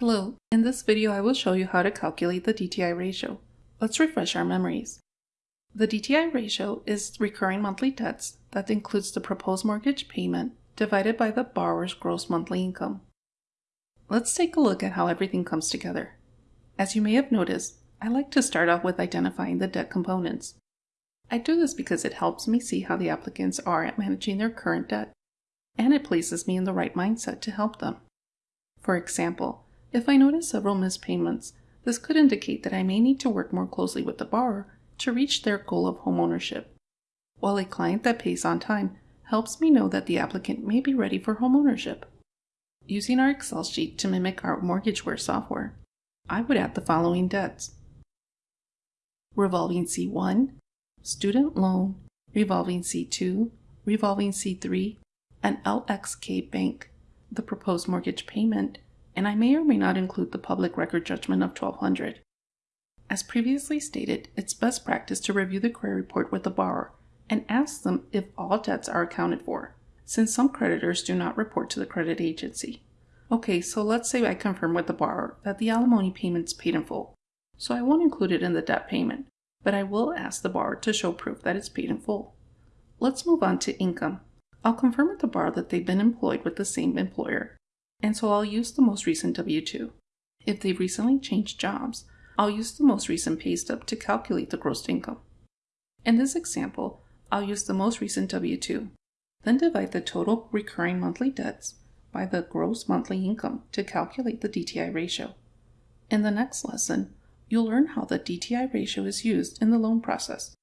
Hello, in this video I will show you how to calculate the DTI ratio. Let's refresh our memories. The DTI ratio is recurring monthly debts that includes the proposed mortgage payment divided by the borrower's gross monthly income. Let's take a look at how everything comes together. As you may have noticed, I like to start off with identifying the debt components. I do this because it helps me see how the applicants are at managing their current debt, and it places me in the right mindset to help them. For example, if I notice several missed payments, this could indicate that I may need to work more closely with the borrower to reach their goal of homeownership. While a client that pays on time helps me know that the applicant may be ready for homeownership. Using our Excel sheet to mimic our MortgageWare software, I would add the following debts. Revolving C1, Student Loan, Revolving C2, Revolving C3, and LXK Bank, the proposed mortgage payment, and I may or may not include the public record judgment of 1200. As previously stated, it's best practice to review the credit report with the borrower and ask them if all debts are accounted for, since some creditors do not report to the credit agency. Okay, so let's say I confirm with the borrower that the alimony payment's paid in full, so I won't include it in the debt payment, but I will ask the borrower to show proof that it's paid in full. Let's move on to income. I'll confirm with the borrower that they've been employed with the same employer and so I'll use the most recent W-2. If they've recently changed jobs, I'll use the most recent pay stub to calculate the gross income. In this example, I'll use the most recent W-2, then divide the total recurring monthly debts by the gross monthly income to calculate the DTI ratio. In the next lesson, you'll learn how the DTI ratio is used in the loan process.